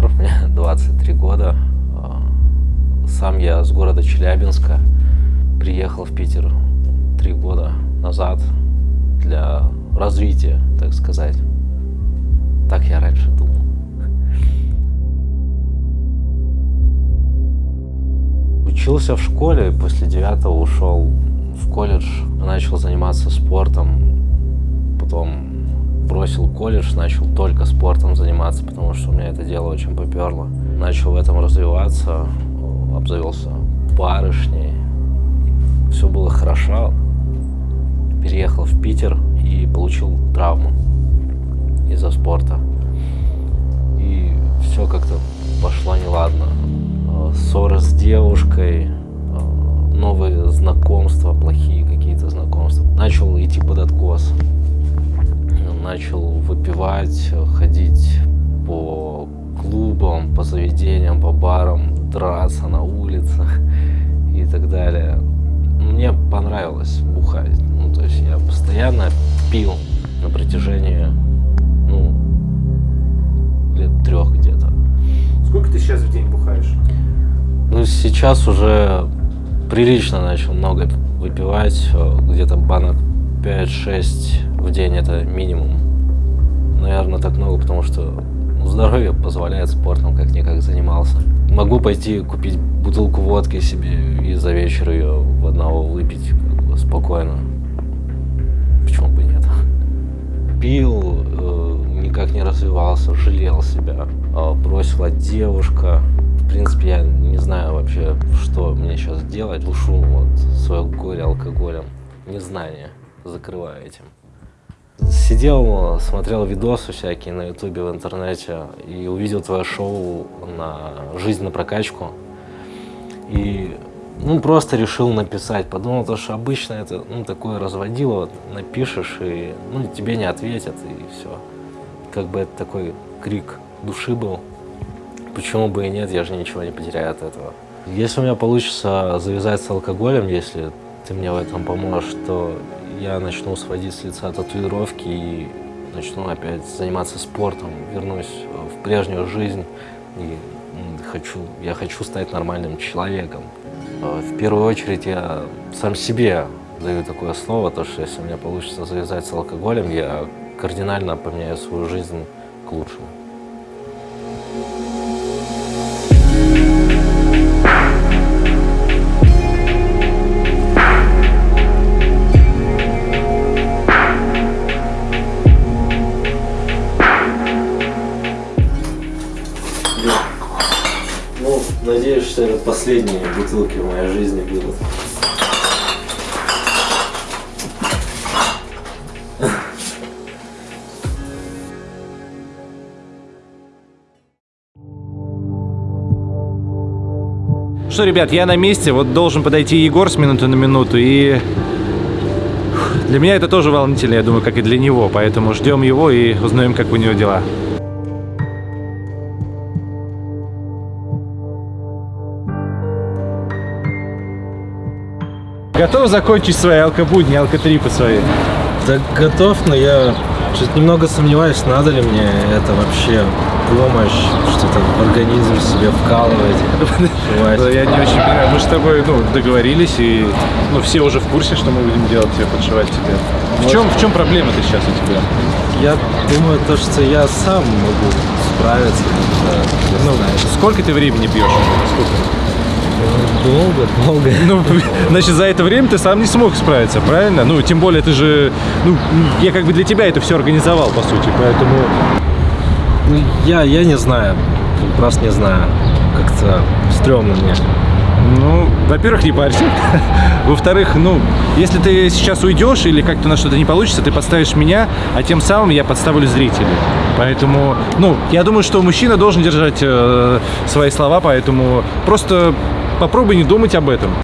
23 года. А, сам я с города Челябинска. Приехал в Питер три года назад для развития, так сказать. Так я раньше думал. Учился в школе, после девятого ушел в колледж, начал заниматься спортом. Потом бросил колледж, начал только спортом заниматься, потому что у меня это дело очень поперло. Начал в этом развиваться, обзавелся барышней. Все было хорошо. Переехал в Питер и получил травму из-за спорта. И все как-то пошло неладно. Ссоры с девушкой, новые знакомства, плохие какие-то знакомства. Начал идти под откос начал выпивать, ходить по клубам, по заведениям, по барам, драться на улицах и так далее. Мне понравилось бухать. Ну, то есть я постоянно пил на протяжении, ну, лет трех где-то. Сколько ты сейчас в день бухаешь? Ну, сейчас уже прилично начал много выпивать, где-то банок 5-6 в день это минимум. Наверное, так много, потому что здоровье позволяет спортом как-никак занимался. Могу пойти купить бутылку водки себе и за вечер ее в одного выпить как бы, спокойно. Почему бы нет? Пил, э, никак не развивался, жалел себя. Э, бросила девушка. В принципе, я не знаю вообще, что мне сейчас делать. Душу вот свое горе алкоголем. Незнание закрываю этим. Сидел, смотрел видосы всякие на ютубе, в интернете и увидел твое шоу на «Жизнь на прокачку». И ну, просто решил написать. Подумал, то, что обычно это ну, такое разводило, напишешь, и ну, тебе не ответят, и все. Как бы это такой крик души был. Почему бы и нет, я же ничего не потеряю от этого. Если у меня получится завязать с алкоголем, если ты мне в этом поможешь, то я начну сводить с лица татуировки и начну опять заниматься спортом, вернусь в прежнюю жизнь и хочу, я хочу стать нормальным человеком. А, в первую очередь я сам себе даю такое слово, то что если у меня получится завязать с алкоголем, я кардинально поменяю свою жизнь к лучшему. Что это последние бутылки в моей жизни будут. Что, ребят, я на месте, вот должен подойти Егор с минуты на минуту, и для меня это тоже волнительно, я думаю, как и для него, поэтому ждем его и узнаем, как у него дела. Готов закончить свои алкобудни, алкотрипы свои? Да готов, но я что-то немного сомневаюсь, надо ли мне это вообще помощь, что-то в организм себе вкалывать. Я не очень понимаю. Мы с тобой ну, договорились, и ну, все уже в курсе, что мы будем делать тебе, подшивать тебе. В чем, в чем проблема-то сейчас у тебя? Я думаю, то, что я сам могу справиться. Ну, сколько ты времени пьешь? Сколько? Долго, долго. Ну, значит, за это время ты сам не смог справиться, правильно? Ну, тем более ты же... Ну, я как бы для тебя это все организовал, по сути, поэтому... Ну, я, я не знаю. Просто не знаю. Как-то стрёмно мне. Ну, во-первых, не парься. Во-вторых, ну, если ты сейчас уйдешь или как-то на что-то не получится, ты подставишь меня, а тем самым я подставлю зрителей. Поэтому, ну, я думаю, что мужчина должен держать э, свои слова, поэтому просто Попробуй не думать об этом.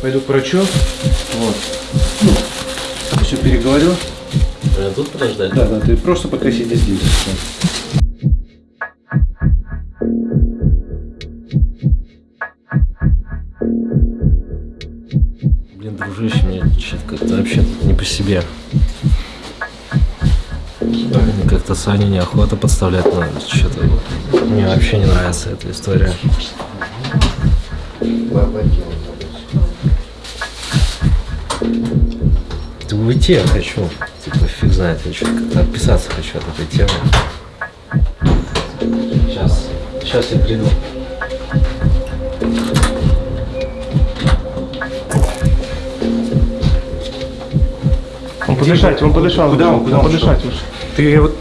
Пойду к врачу. Вот. Ну, все переговорю. А тут подождать? Да, да, ты просто пока сиди здесь. Мне что-то как-то вообще не по себе. Как-то Саню неохота подставлять, но что-то мне вообще не нравится эта история. Ты уйти я хочу. Типа фиг знает, я что-то отписаться хочу от этой темы. Сейчас, сейчас я приду. Он подышать, он подышал. Куда он? Куда он подышать? Ты вот...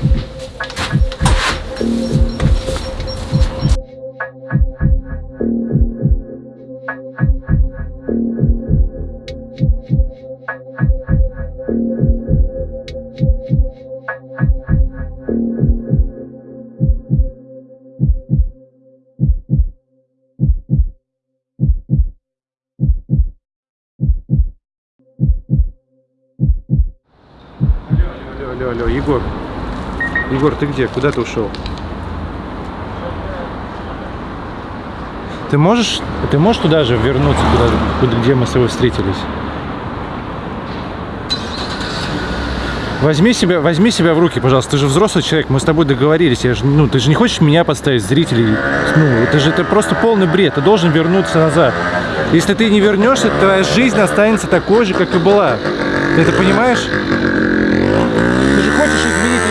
Алло, алло, алло, Егор. Егор, ты где? Куда ты ушел? Ты можешь, ты можешь туда же вернуться, куда, куда, где мы с тобой встретились? Возьми себя, возьми себя в руки, пожалуйста. Ты же взрослый человек, мы с тобой договорились. Я же, ну, ты же не хочешь меня подставить, зрителей. Ну, это же это просто полный бред. Ты должен вернуться назад. Если ты не вернешься, твоя жизнь останется такой же, как и была. Ты это понимаешь? Ты же хочешь изменить,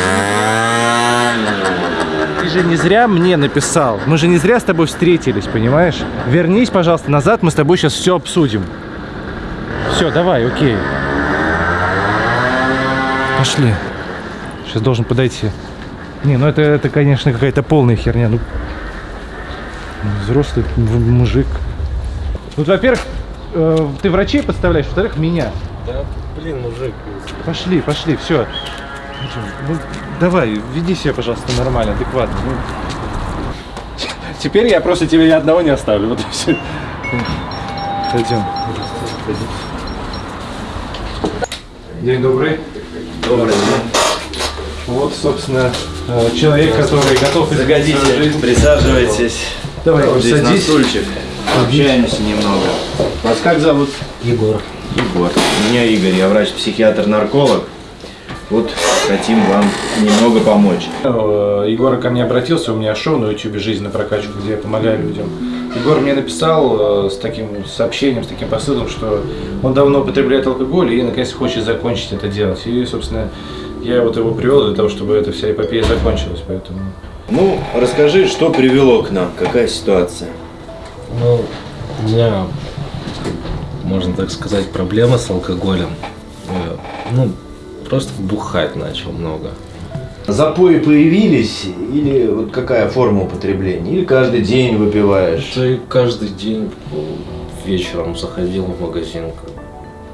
ты же не- зря мне написал. Мы же не зря с тобой встретились, понимаешь? Вернись, пожалуйста, назад, мы с тобой сейчас все обсудим. Все, давай, окей. Пошли. Сейчас должен подойти. Не, ну это, это конечно, какая-то полная херня. Ну, взрослый мужик. Вот, во-первых, э, ты врачей подставляешь, во-вторых, меня. Да, блин, мужик. Пошли, пошли, все. Ну, давай, веди себя, пожалуйста, нормально, адекватно. ну. Теперь я просто тебя ни одного не оставлю. Вот и все. Пойдем. День добрый. Добрый Вот, собственно, э, человек, который готов жизнь. присаживайтесь. Давай, Вот здесь на садись. стульчик. Общаемся немного. Вас как зовут? Егор. Егор. Меня Игорь, я врач-психиатр-нарколог. Вот хотим вам немного помочь. Э, Егор ко мне обратился, у меня шоу на YouTube «Жизнь на прокачку», где я помогаю людям. Егор мне написал э, с таким сообщением, с таким посылом, что он давно употребляет алкоголь и наконец хочет закончить это делать. И, собственно, я вот его привел для того, чтобы эта вся эпопея закончилась, поэтому... Ну, расскажи, что привело к нам, какая ситуация? Ну, у меня, можно так сказать, проблема с алкоголем. Э, Ну, просто бухать начал много. Запои появились или вот какая форма употребления? Или каждый день выпиваешь? Ты каждый день э, вечером заходил в магазин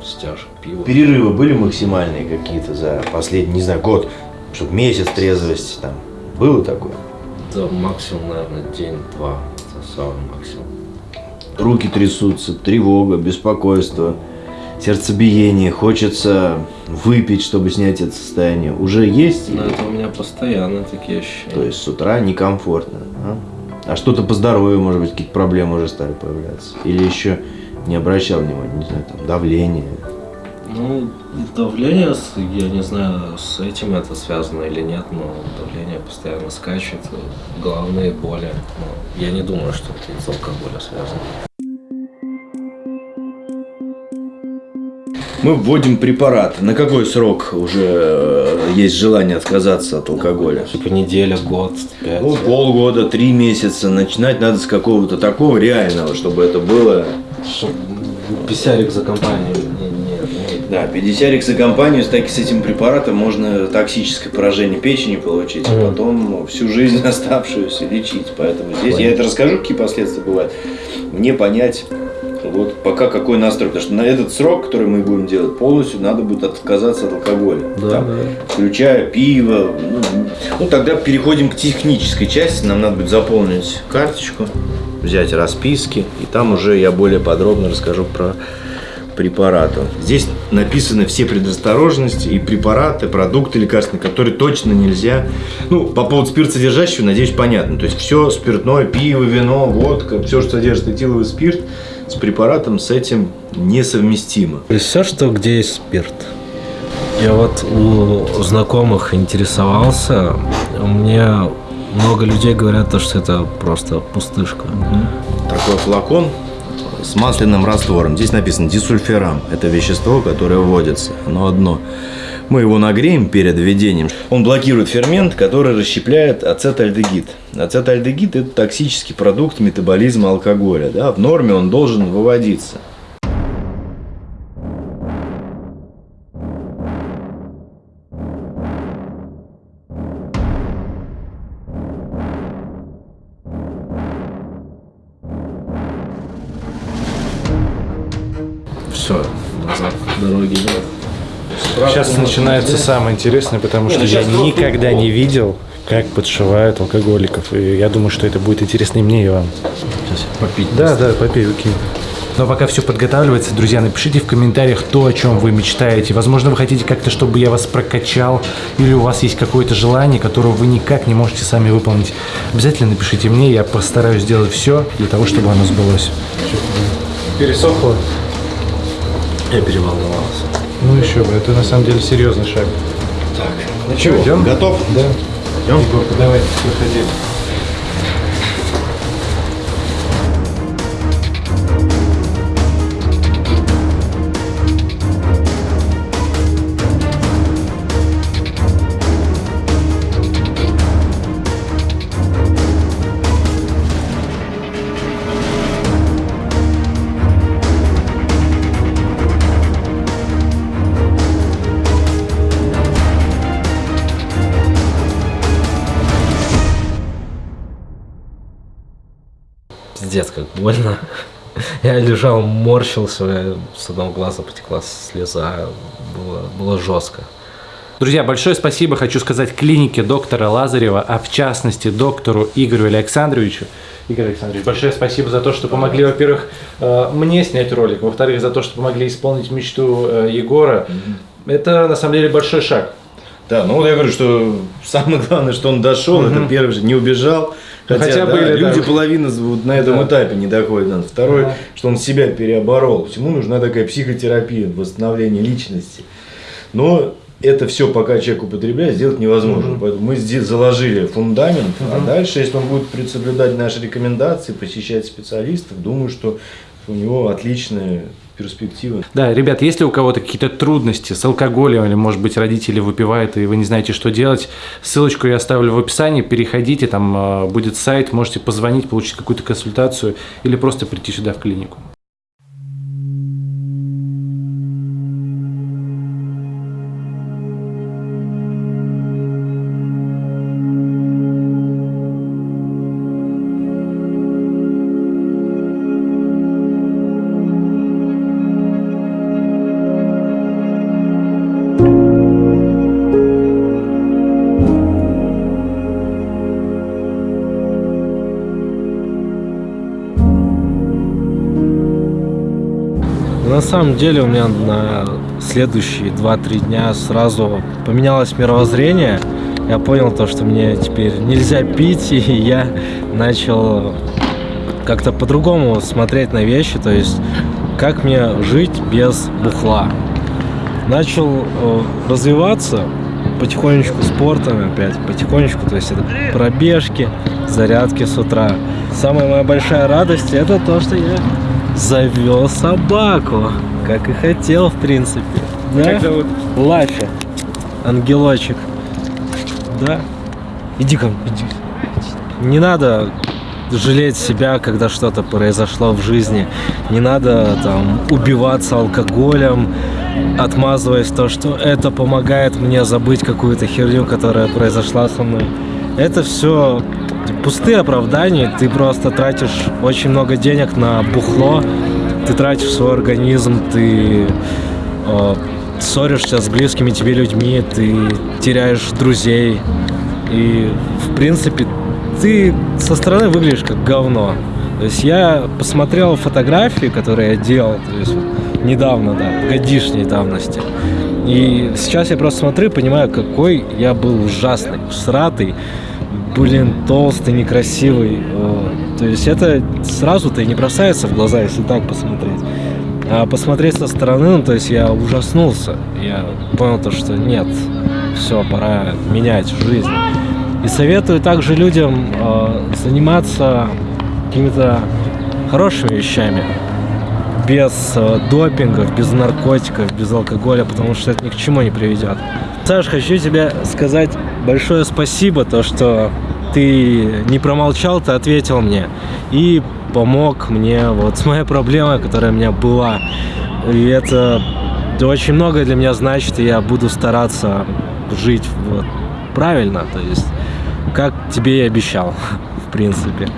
с чашкой пива. Перерывы были максимальные какие-то за последний, не знаю, год? Чтобы месяц трезвости там. Было такое? Да, максимум, наверное, день-два. Это самый максимум. Руки трясутся, тревога, беспокойство, сердцебиение, хочется выпить, чтобы снять это состояние. Уже есть? Но это у меня постоянно такие ощущения. То есть с утра некомфортно. А, а что-то по здоровью, может быть, какие-то проблемы уже стали появляться? Или еще не обращал внимания, не знаю, там, давление. Ну, давление, я не знаю, с этим это связано или нет, но давление постоянно скачет, головные боли. Но я не думаю, что это из алкоголя связано. Мы вводим препараты. На какой срок уже э, есть желание отказаться от алкоголя? Типа неделя, год, пять. Ну, полгода, три месяца. Начинать надо с какого-то такого реального, чтобы это было... Писярик за не. Да, 50 за компанию с, таки- с этим препаратом можно токсическое поражение печени получить, а Мгм. потом всю жизнь оставшуюся лечить. Поэтому здесь я это расскажу, какие последствия бывают. Мне понять, вот пока какой настрой, потому что на этот срок, который мы будем делать, полностью надо будет отказаться от алкоголя. Да, Там, да. Включая пиво. Ну, ну, тогда переходим к технической части. Нам надо будет заполнить карточку, взять расписки, и там уже я более подробно расскажу про препарату. Здесь написаны все предосторожности и препараты, продукты лекарственные, которые точно нельзя. Ну, по поводу спиртсодержащего, надеюсь, понятно. То есть все спиртное, пиво, вино, водка, все, что содержит этиловый спирт, с препаратом с этим несовместимо. То есть все, что где есть спирт. Я вот у знакомых интересовался, мне много людей говорят, то, что это просто пустышка. Такой флакон с масляным раствором. Здесь написано дисульфирам. Это вещество, которое вводится. Оно одно. Мы его нагреем перед введением. Он блокирует фермент, который расщепляет ацетальдегид. Ацетальдегид – это токсический продукт метаболизма алкоголя. Да? В норме он должен выводиться. Все, назад дороги нет. Сейчас начинается самое интересное, потому что я никогда не видел, как подшивают алкоголиков. И я думаю, что это будет интересно и мне, и вам. Сейчас попить. Да, да, попей, окей. Но пока все подготавливается, друзья, напишите в комментариях то, о чем вы мечтаете. Возможно, вы хотите как-то, чтобы я вас прокачал, или у вас есть какое-то желание, которое вы никак не можете сами выполнить. Обязательно напишите мне, я постараюсь сделать все для того, чтобы оно сбылось. Пересохло? Я переволновался. Ну еще бы, это на самом деле серьезный шаг. Ну чего, идем? готов? Да. Идем? Егорка, давай, выходи. Пиздец, как больно. Я лежал, морщился, с одного глаза потекла слеза. Было, было жестко. Друзья, большое спасибо хочу сказать клинике доктора Лазарева, а в частности доктору Игорю Александровичу. Игорь Александрович, большое спасибо за то, что помогли, во-первых, э, мне снять ролик, во-вторых, за то, что помогли исполнить мечту э, Егора. Это на самом деле большой шаг. Да, ну вот я говорю, что самое главное, что он дошел, это первый же, не убежал. Хотя, Хотя да, были, да. люди половина вот на этом Да. этапе не доходят. Надо. Второй, Ага. что он себя переоборол. Всему нужна такая психотерапия, восстановление личности. Но это все, пока человек употребляет, сделать невозможно. Поэтому мы здесь заложили фундамент, а дальше, если он будет соблюдать наши рекомендации, посещать специалистов, думаю, что у него отличная перспектива. Да, ребят, если у кого-то какие-то трудности с алкоголем или, может быть, родители выпивают, и вы не знаете, что делать, ссылочку я оставлю в описании, переходите, там э, будет сайт, можете позвонить, получить какую-то консультацию или просто прийти сюда в клинику. На самом деле у меня на следующие 2-3 дня сразу поменялось мировоззрение. Я понял то, что мне теперь нельзя пить, и я начал как-то по-другому смотреть на вещи, то есть как мне жить без бухла. Начал э, развиваться потихонечку спортом опять, потихонечку, то есть это пробежки, зарядки с утра. Самая моя большая радость это то, что я завел собаку, как и хотел, в принципе. Да? Как зовут? Лафи. Ангелочек. Да. Иди ко мне, иди. Не надо жалеть себя, когда что-то произошло в жизни. Не надо там убиваться алкоголем, отмазываясь то, что это помогает мне забыть какую-то херню, которая произошла со мной. Это все пустые оправдания. Ты просто тратишь очень много денег на бухло, ты тратишь свой организм, ты э, ссоришься с близкими тебе людьми, ты теряешь друзей. И, в принципе, ты со стороны выглядишь как говно. То есть я посмотрел фотографии, которые я делал, то есть недавно, да, годишней давности. И сейчас я просто смотрю и понимаю, какой я был ужасный, сратый, блин, толстый, некрасивый. То есть это сразу-то и не бросается в глаза, если так посмотреть. А посмотреть со стороны, ну, то есть я ужаснулся. Я понял то, что нет, все, пора менять жизнь. И советую также людям э, заниматься какими-то хорошими вещами. Без э, допингов, без наркотиков, без алкоголя, потому что это ни к чему не приведет. Саш, хочу тебе сказать большое спасибо, то, что ты не промолчал, ты ответил мне. И помог мне вот с моей проблемой, которая у меня была. И это, очень многое для меня значит, и я буду стараться жить вот, правильно, то есть как тебе и обещал, в принципе.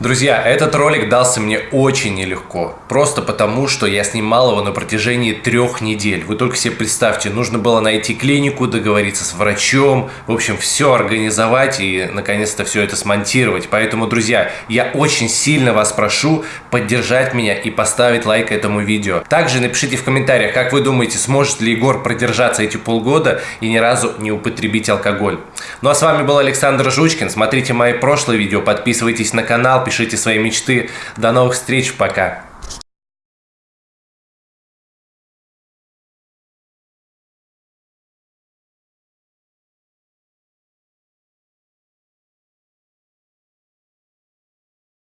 Друзья, этот ролик дался мне очень нелегко. Просто потому, что я снимал его на протяжении трех недель. Вы только себе представьте, нужно было найти клинику, договориться с врачом, в общем, все организовать и, наконец-то, все это смонтировать. Поэтому, друзья, я очень сильно вас прошу поддержать меня и поставить лайк этому видео. Также напишите в комментариях, как вы думаете, сможет ли Егор продержаться эти полгода и ни разу не употребить алкоголь. Ну а с вами был Александр Жучкин. Смотрите мои прошлые видео, подписывайтесь на канал, пишите свои мечты. До новых встреч, пока!